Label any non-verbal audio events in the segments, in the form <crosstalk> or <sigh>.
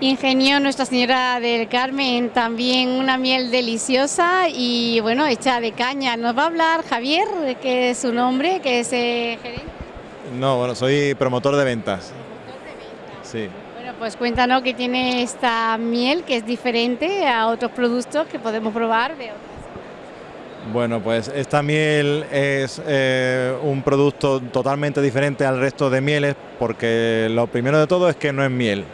Ingenio Nuestra Señora del Carmen, también una miel deliciosa y bueno, hecha de caña. Nos va a hablar Javier, que es su nombre, que es eh, gerente. No, bueno, soy promotor de ventas. Sí. Bueno, pues cuéntanos que tiene esta miel que es diferente a otros productos que podemos probar de otras. Bueno, pues esta miel es eh, un producto totalmente diferente al resto de mieles porque lo primero de todo es que no es miel.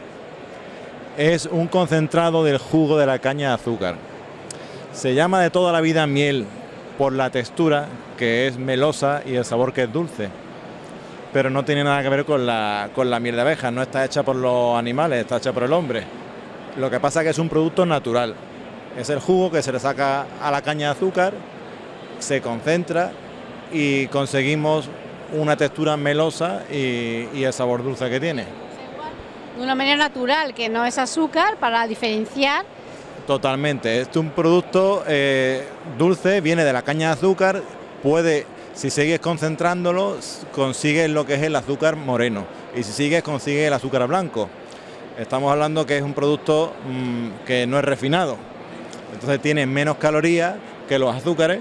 Es un concentrado del jugo de la caña de azúcar. Se llama de toda la vida miel por la textura que es melosa y el sabor que es dulce. Pero no tiene nada que ver con la, con la miel de abeja, no está hecha por los animales, está hecha por el hombre. Lo que pasa es que es un producto natural. Es el jugo que se le saca a la caña de azúcar se concentra y conseguimos una textura melosa y, el sabor dulce que tiene. De una manera natural, que no es azúcar, para diferenciar. Totalmente, es un producto eh, dulce, viene de la caña de azúcar, puede, si sigues concentrándolo, consigues lo que es el azúcar moreno y si sigues consigues el azúcar blanco. Estamos hablando que es un producto mm, que no es refinado, entonces tiene menos calorías que los azúcares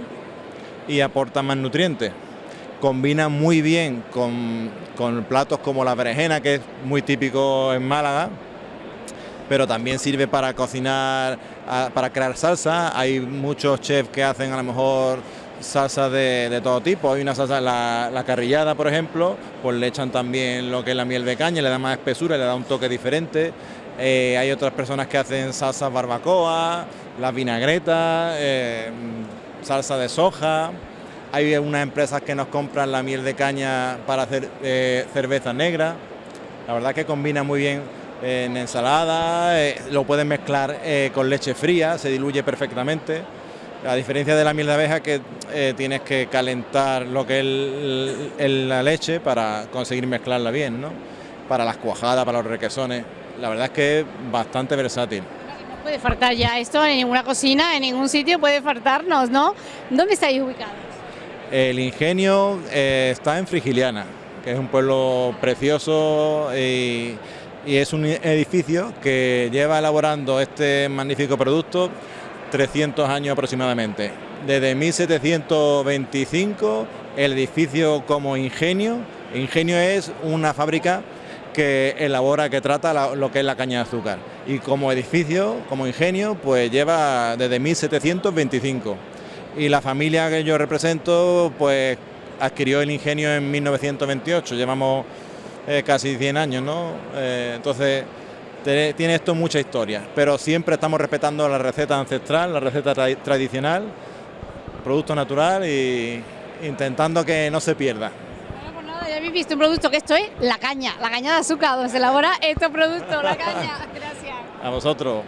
y aporta más nutrientes. Combina muy bien con, platos como la berenjena, que es muy típico en Málaga, pero también sirve para cocinar, para crear salsa. Hay muchos chefs que hacen a lo mejor salsa de, todo tipo. Hay una salsa, la, carrillada, por ejemplo, pues le echan también lo que es la miel de caña, le da más espesura, le da un toque diferente. Eh, hay otras personas que hacen salsa barbacoa, las vinagretas, eh, salsa de soja. Hay unas empresas que nos compran la miel de caña para hacer eh, cerveza negra. La verdad que combina muy bien en ensalada, eh, lo pueden mezclar eh, con leche fría, se diluye perfectamente. A diferencia de la miel de abeja que tienes que calentar lo que es la leche para conseguir mezclarla bien, ¿no? Para las cuajadas, para los requesones. La verdad es que es bastante versátil puede faltar ya esto en ninguna cocina, en ningún sitio puede faltarnos, ¿no? ¿Dónde estáis ubicados? El ingenio eh, está en Frigiliana, que es un pueblo precioso y, es un edificio que lleva elaborando este magnífico producto 300 años aproximadamente. Desde 1725 el edificio como ingenio, ingenio es una fábrica que elabora, que trata lo que es la caña de azúcar. Y como edificio, como ingenio, pues lleva desde 1725. Y la familia que yo represento, pues adquirió el ingenio en 1928, llevamos eh, casi 100 años, ¿no? Eh, entonces, tiene esto mucha historia, pero siempre estamos respetando la receta ancestral, la receta tradicional, producto natural y intentando que no se pierda habéis visto un producto que esto es la caña, la caña de azúcar, donde se elabora este producto, la caña. <laughs> Gracias. A vosotros.